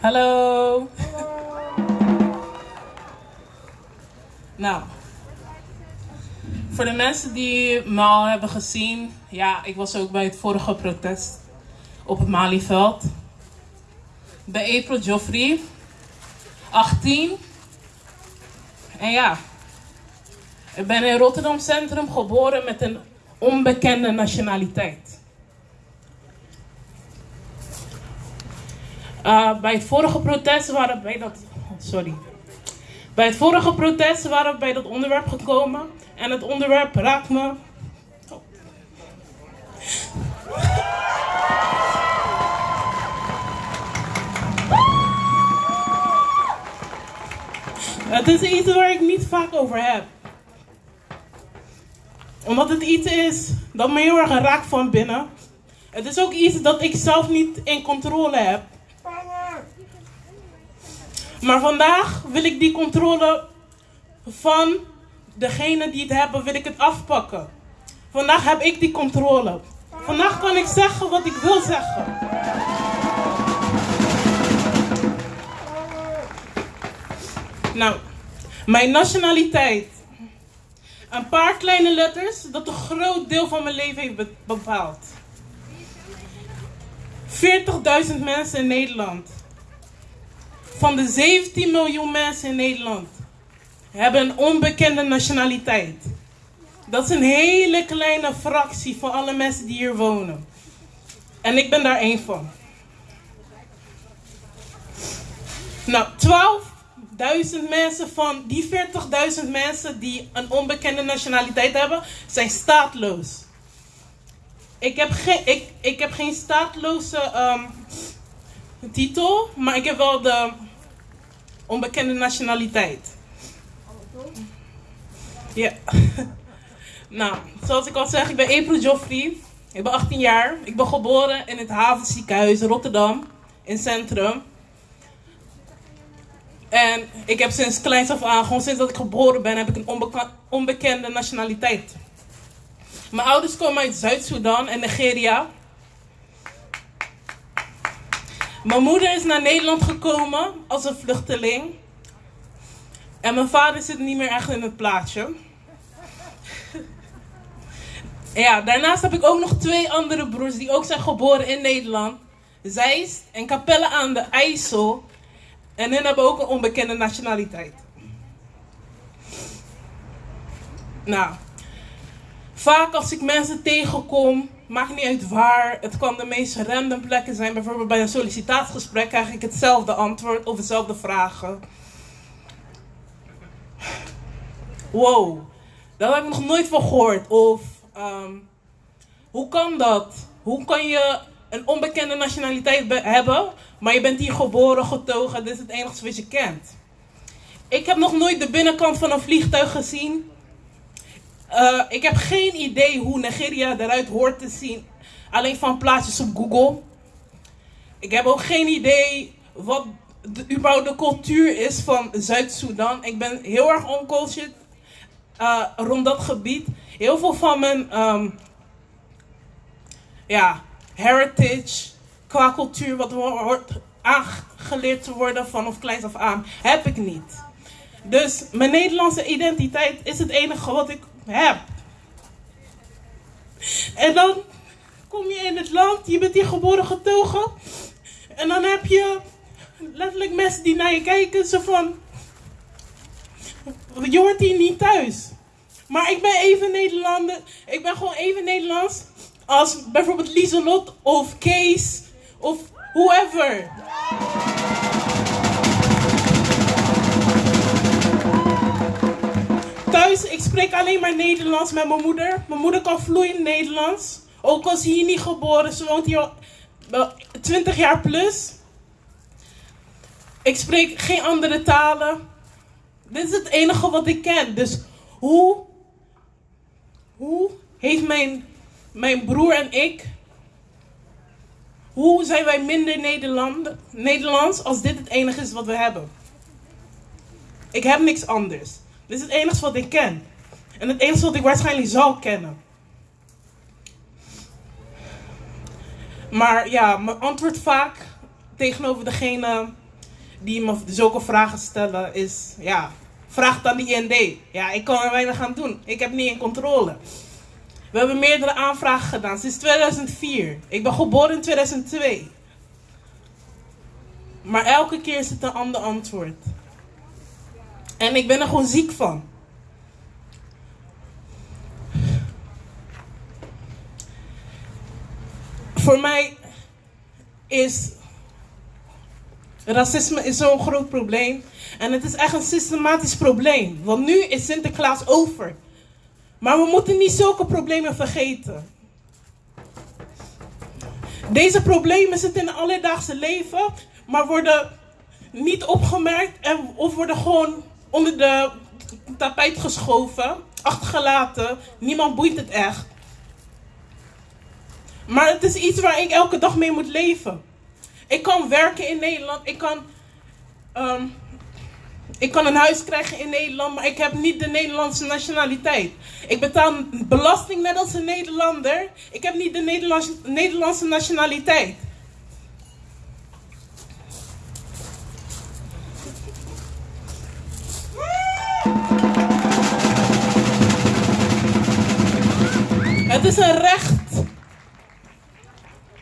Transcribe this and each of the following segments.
Hallo. Nou, voor de mensen die me al hebben gezien, ja, ik was ook bij het vorige protest op het Malieveld. Bij April Joffrey, 18. En ja, ik ben in Rotterdam Centrum geboren met een onbekende nationaliteit. Uh, bij het vorige protest waren bij dat. sorry. Bij het vorige protest waren we bij dat onderwerp gekomen. En het onderwerp raakt me. Oh. Het is iets waar ik niet vaak over heb. Omdat het iets is dat me heel erg raakt van binnen. Het is ook iets dat ik zelf niet in controle heb. Maar vandaag wil ik die controle van degene die het hebben, wil ik het afpakken. Vandaag heb ik die controle. Vandaag kan ik zeggen wat ik wil zeggen. Nou, mijn nationaliteit. Een paar kleine letters dat een groot deel van mijn leven heeft bepaald. 40.000 mensen in Nederland. Van de 17 miljoen mensen in Nederland hebben een onbekende nationaliteit. Dat is een hele kleine fractie van alle mensen die hier wonen. En ik ben daar één van. Nou, 12.000 mensen van die 40.000 mensen die een onbekende nationaliteit hebben, zijn staatloos. Ik heb geen, ik, ik heb geen staatloze um, titel, maar ik heb wel de onbekende nationaliteit. Ja. nou, zoals ik al zeg, ik ben April Joffrey. Ik ben 18 jaar. Ik ben geboren in het Havenziekenhuis Rotterdam, in Centrum. En ik heb sinds kleins af aan, gewoon sinds dat ik geboren ben, heb ik een onbekende nationaliteit. Mijn ouders komen uit Zuid-Soedan en Nigeria. Mijn moeder is naar Nederland gekomen als een vluchteling. En mijn vader zit niet meer echt in het plaatje. ja, daarnaast heb ik ook nog twee andere broers die ook zijn geboren in Nederland. Zeist en Capelle aan de IJssel. En hun hebben ook een onbekende nationaliteit. Nou, vaak als ik mensen tegenkom, maakt niet uit waar. Het kan de meest random plekken zijn. Bijvoorbeeld bij een sollicitatiegesprek krijg ik hetzelfde antwoord of dezelfde vragen. Wow, daar heb ik nog nooit van gehoord. Of um, hoe kan dat? Hoe kan je een onbekende nationaliteit hebben, maar je bent hier geboren, getogen, dit is het enige wat je kent? Ik heb nog nooit de binnenkant van een vliegtuig gezien. Uh, ik heb geen idee hoe Nigeria eruit hoort te zien. Alleen van plaatjes op Google. Ik heb ook geen idee wat de, überhaupt de cultuur is van Zuid-Soedan. Ik ben heel erg oncultured uh, rond dat gebied. Heel veel van mijn um, ja, heritage qua cultuur, wat wordt aangeleerd te worden vanaf kleins af aan, heb ik niet. Dus mijn Nederlandse identiteit is het enige wat ik heb. En dan kom je in het land, je bent hier geboren getogen. En dan heb je letterlijk mensen die naar je kijken, zo van. Je hoort hier niet thuis. Maar ik ben even Nederlander. Ik ben gewoon even Nederlands als bijvoorbeeld Lieselot of Kees of whoever. Spreek alleen maar Nederlands met mijn moeder. Mijn moeder kan vloeiend Nederlands. Ook als hier niet geboren. Ze woont hier al 20 jaar plus. Ik spreek geen andere talen. Dit is het enige wat ik ken. Dus hoe, hoe heeft mijn, mijn broer en ik, hoe zijn wij minder Nederland, Nederlands als dit het enige is wat we hebben? Ik heb niks anders. Dit is het enige wat ik ken. En het enige wat ik waarschijnlijk zal kennen. Maar ja, mijn antwoord vaak tegenover degene die me zulke vragen stellen, is ja, vraag dan die IND. Ja, ik kan er weinig aan doen. Ik heb niet in controle. We hebben meerdere aanvragen gedaan sinds 2004. Ik ben geboren in 2002. Maar elke keer is het een ander antwoord. En ik ben er gewoon ziek van. Voor mij is racisme is zo'n groot probleem. En het is echt een systematisch probleem. Want nu is Sinterklaas over. Maar we moeten niet zulke problemen vergeten. Deze problemen zitten in het alledaagse leven, maar worden niet opgemerkt en, of worden gewoon onder de tapijt geschoven, achtergelaten. Niemand boeit het echt. Maar het is iets waar ik elke dag mee moet leven. Ik kan werken in Nederland, ik kan, ehm, ik kan een huis krijgen in Nederland, maar ik heb niet de Nederlandse nationaliteit. Ik betaal belasting net als een Nederlander. Ik heb niet de Nederlandse, Nederlandse nationaliteit. Het is een recht.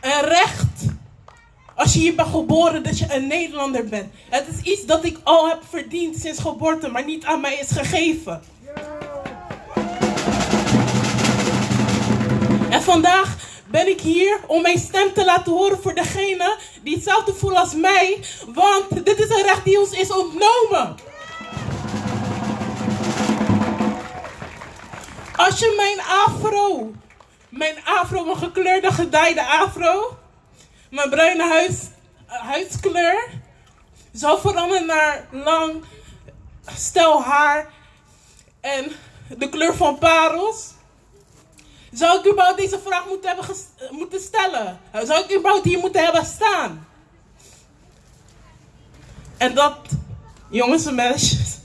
Een recht. Als je hier bent geboren dat je een Nederlander bent. Het is iets dat ik al heb verdiend sinds geboorte, maar niet aan mij is gegeven. En vandaag ben ik hier om mijn stem te laten horen voor degene die hetzelfde voelen als mij. Want dit is een recht die ons is ontnomen. Als je mijn afro, mijn afro, mijn gekleurde gedijde afro, mijn bruine huis, huidskleur, zou veranderen naar lang stel haar en de kleur van parels. Zou ik überhaupt deze vraag moeten, hebben moeten stellen? Zou ik überhaupt hier moeten hebben staan? En dat, jongens en meisjes,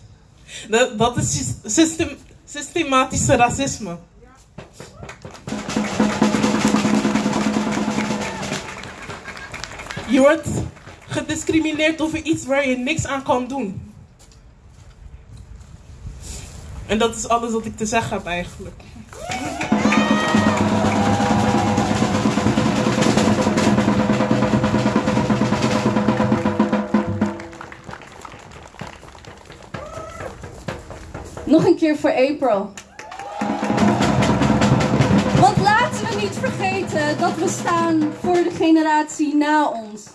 dat, is system, systematische racisme. Je wordt gediscrimineerd over iets waar je niks aan kan doen. En dat is alles wat ik te zeggen heb eigenlijk. Nog een keer voor April. We niet vergeten dat we staan voor de generatie na ons.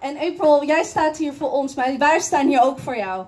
En April, jij staat hier voor ons, maar wij staan hier ook voor jou.